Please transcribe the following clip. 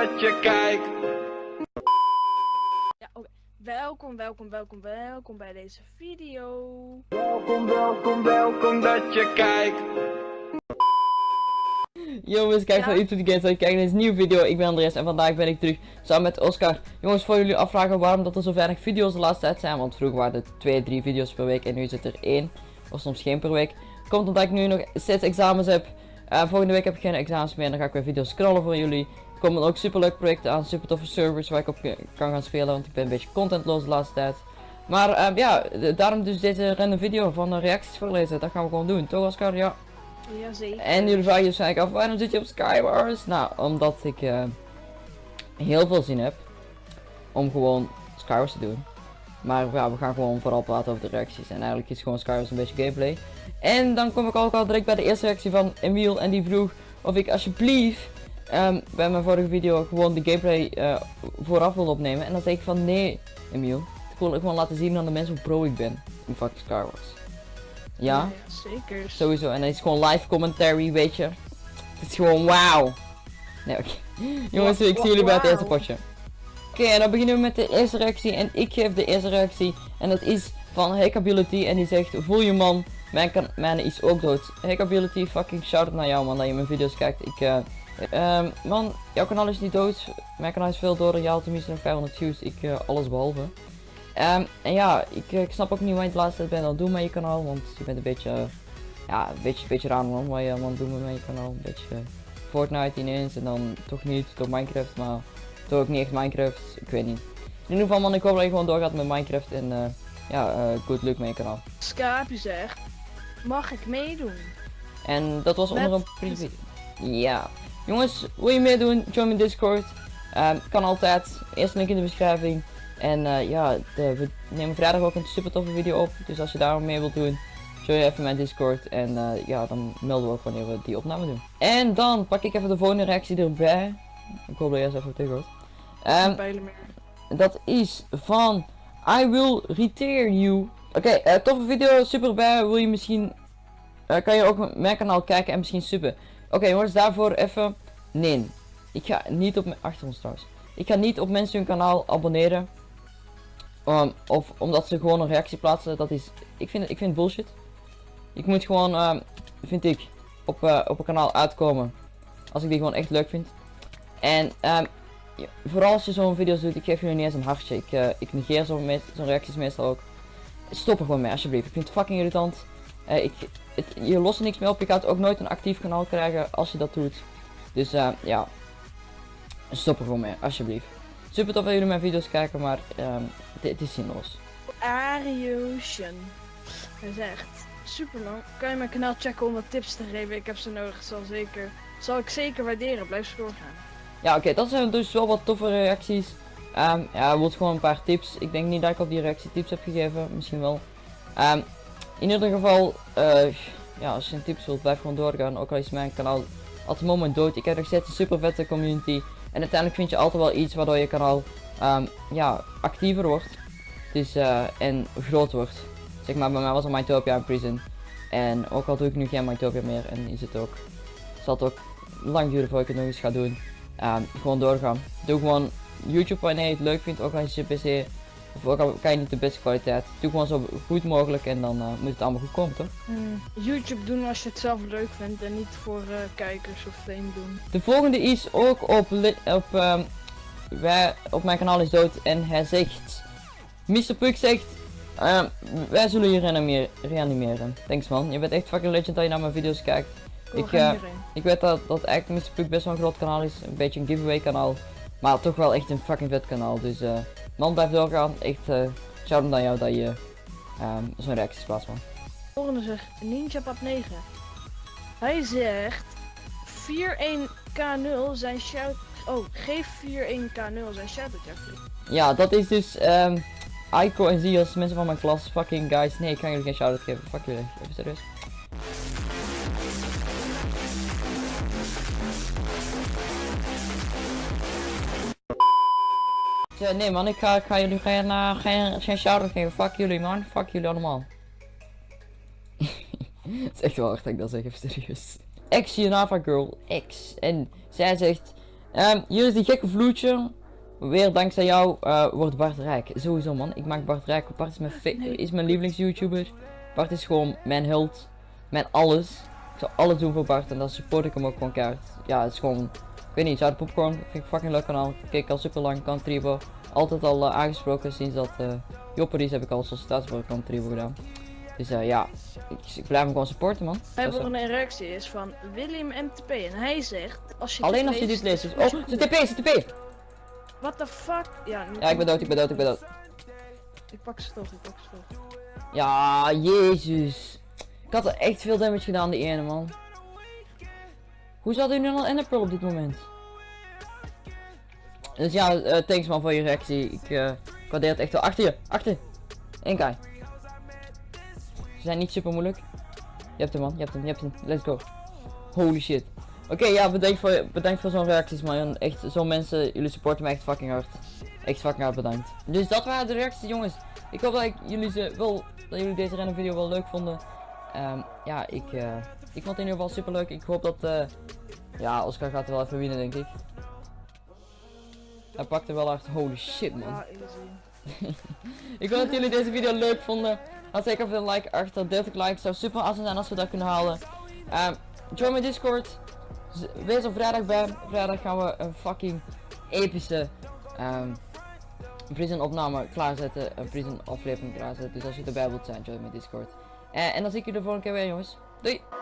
dat je kijkt. Ja, oké. Welkom, welkom, welkom, welkom bij deze video. Welkom, welkom, welkom dat je kijkt. Jongens, kijk van. YouTube Games en kijk naar deze nieuwe video. Ik ben Andreas en vandaag ben ik terug samen met Oscar. Jongens, voor jullie afvragen waarom dat er zo weinig video's de laatste tijd zijn, want vroeger waren het 2, 3 video's per week en nu is het er 1 of soms geen per week. Komt omdat ik nu nog steeds examens heb. Eh, volgende week heb ik geen examens meer en dan ga ik weer video's scrollen voor jullie. Komen ook super leuke projecten aan, super toffe servers waar ik op ke- kan gaan spelen, want ik ben een beetje contentloos de laatste tijd. Maar eh, ja, daarom dus deze random video van de reacties voorlezen. Dat gaan we gewoon doen, toch Oscar? Ja. Jazeker. En jullie vragen je waarschijnlijk af, waarom zit je op Skywars? Nou, omdat ik eh, heel veel zin heb om gewoon Skywars te doen. Maar ja, we gaan gewoon vooral praten over de reacties. En eigenlijk is gewoon Skywars een beetje gameplay. En dan kom ik ook al direct bij de eerste reactie van Emiel. En die vroeg of ik alsjeblieft ehm, bij mijn vorige video gewoon de gameplay eh, vooraf wil opnemen. En dan zeg ik van nee, Emiel. Ik wil gewoon laten zien aan de mensen hoe pro ik ben in fucking Skywars. Ja? zeker. Sowieso, en het is gewoon live commentary, weet je. Het is gewoon wauw. Nee, oké. Jongens, ik zie jullie bij het eerste potje. Oké, en dan beginnen we met de eerste reactie. En ik geef de eerste reactie. En dat is van Hackability. En die zegt, voel je man, mijn, kan mijn is ook dood. Hackability, fucking shout-out naar jou man, dat je mijn video's kijkt. Ik, eh, ehm, man, jouw kanaal is niet dood. Mijn kanaal is veel. Je haalt tenminste nog 500 views. Ik, eh, alles behalve. Ehm, en ja, ik, eh, ik snap ook niet wat je de laatste tijd bent aan het doen met je kanaal. Want je bent een beetje, ja, een beetje, beetje raar man. Wat je aan het doen bent met je kanaal. Een beetje Fortnite ineens en dan toch niet, toch Minecraft. Maar toch ook niet echt Minecraft. Ik weet niet. In ieder geval man, ik hoop dat je gewoon doorgaat met Minecraft. En eh, ja, good luck met je kanaal. Schaapje zegt, mag ik meedoen? En dat was Met- onder een privé. Ja. Jongens, wil je meedoen? Join mijn Discord. Ehm, kan altijd. Eerste link in de beschrijving. En eh, ja, de- we nemen vrijdag ook een super toffe video op. Dus als je daar mee wilt doen, join even mijn Discord. En eh, ja, dan melden we ook wanneer we die opname doen. En dan pak ik even de volgende reactie erbij. Ik hoop dat jij ze even tegen hoort. Pijlen meer. dat is van I will retire you. Oké, eh, toffe video, super bij. Wil je misschien, kan je ook mijn kanaal kijken en misschien suppen. Oké jongens, daarvoor even, nee. Ik ga niet op mijn, achter ons trouwens. Ik ga niet op mensen hun kanaal abonneren. Um, of omdat ze gewoon een reactie plaatsen, dat is, ik vind, ik vind bullshit. Ik moet gewoon, ehm, vind ik, op, eh, op een kanaal uitkomen. Als ik die gewoon echt leuk vind. En ehm, vooral als je zo'n video's doet, ik geef jullie niet eens een hartje. Ik, eh, ik negeer zo'n reacties meestal ook. Stop er gewoon mee alsjeblieft. Ik vind het fucking irritant. Eh, ik, het, je lost er niks mee op. Je gaat ook nooit een actief kanaal krijgen als je dat doet. Dus eh, ja. Stop er gewoon mee, alsjeblieft. Super tof dat jullie mijn video's kijken, maar ehm, dit het is zinloos. Ariocean. Hij zegt, super lang. Kan je mijn kanaal checken om wat tips te geven? Ik heb ze nodig. Zal zeker, zal ik zeker waarderen. Blijf zo doorgaan. Ja, oké, dat zijn dus wel wat toffe reacties. Ehm, ja, wordt gewoon een paar tips. Ik denk niet dat ik op die reactie tips heb gegeven, misschien wel. Ehm, in ieder geval, eh, ja, als je een tips wilt, blijf gewoon doorgaan. Ook al is mijn kanaal op het moment dood. Ik heb nog steeds een super vette community. En uiteindelijk vind je altijd wel iets waardoor je kanaal ehm, ja, actiever wordt. Dus, eh, en groot wordt. Zeg maar, bij mij was het Mytopia in prison. En ook al doe ik nu geen Mytopia meer, en is het ook, zal het ook lang duren voordat ik het nog eens ga doen. Ehm, gewoon doorgaan. Doe gewoon YouTube wanneer je het leuk vindt, ook als je PC of kan je niet de beste kwaliteit. Doe gewoon zo goed mogelijk en dan eh, moet het allemaal goed komen toch? Hmm, YouTube doen als je het zelf leuk vindt en niet voor eh, kijkers of fame doen. De volgende is ook op, op, ehm, wij, op mijn kanaal is dood en hij zegt, Mr. Puck zegt, ehm, wij zullen je reanimeren. Thanks man, je bent echt fucking legend dat je naar mijn video's kijkt. Cool, Ik, ga eh. Ik weet dat, dat eigenlijk Mr. Puck best wel een groot kanaal is, een beetje een giveaway kanaal. Maar toch wel echt een fucking vet kanaal, dus eh, man blijf doorgaan. Echt uh, shout aan jou dat je ehm, zo'n reacties plaatst man. volgende zegt Ninja Pap 9. Hij zegt 41k0 zijn shout. Oh, geef 41k0 zijn shout out Jeffrey. Ja, dat is dus ehm Aiko en Zios, mensen van mijn klas, fucking guys. Nee, ik ga jullie geen shout-out geven, fuck jullie, even serieus. Ja, nee man, ik ga, ik ga jullie geen, uh, geen, geen shout-out geven, fuck jullie man, fuck jullie allemaal. Het is echt wel hard dat ik dat zeg, even serieus. Ex Nava Girl, X. En zij zegt, Ehm, hier is die gekke vloedje. Weer dankzij jou eh, wordt Bart rijk. Sowieso man, ik maak Bart rijk. Bart is mijn, Nee. is mijn lievelings-YouTuber. Bart is gewoon mijn held. Mijn alles. Ik zou alles doen voor Bart en dan support ik hem ook gewoon keihard. Ja, het is gewoon... Ik weet niet, Zout Popcorn vind ik fucking leuk kanaal. Kijk ik al super lang, kan Tribo. Altijd al eh, aangesproken sinds dat uh, Jopperies heb ik al sollicitatie voor kan Tribo gedaan. Dus eh, ja, ik, ik blijf hem gewoon supporten man. Hij is, volgende reactie is van William MTP en hij zegt als je Alleen als je dit leest. oh, zijn TP, zijn TP! What the fuck? Ja, Ja, ik ben dood, ik ben dood, ik ben dood. Ik pak ze toch, ik pak ze toch. Ja, jezus. Ik had er echt veel damage gedaan, die ene man. Hoe zat hij nu al in de pearl op dit moment? Dus ja, eh, thanks man voor je reactie. Ik ik waardeer het echt wel. Achter je, achter. Guy. Ze zijn niet super moeilijk. Je hebt hem man, je hebt hem, je hebt hem. Let's go. Holy shit. Oké, ja, bedankt voor, bedankt voor zo'n reacties man. Echt, zo'n mensen, jullie supporten me echt fucking hard. Echt fucking hard bedankt. Dus dat waren de reacties jongens. Ik hoop dat ik jullie ze wel, dat jullie deze random video wel leuk vonden. Ehm, ja, ik, eh, ik vond het in ieder geval super leuk. Ik hoop dat, eh, ja, Oscar gaat er wel even winnen denk ik. Hij pakte wel hard, holy shit man. Ik hoop dat jullie deze video leuk vonden. Laat zeker even een like achter. 30 likes zou super awesome zijn als we dat kunnen halen. Ehm, join mijn Discord. Wees er vrijdag bij. Vrijdag gaan we een fucking epische ehm prison opname klaarzetten. Een prison aflevering klaarzetten. Dus als je erbij wilt zijn, join mijn Discord. Eh, en dan zie ik jullie de volgende keer weer jongens. Doei!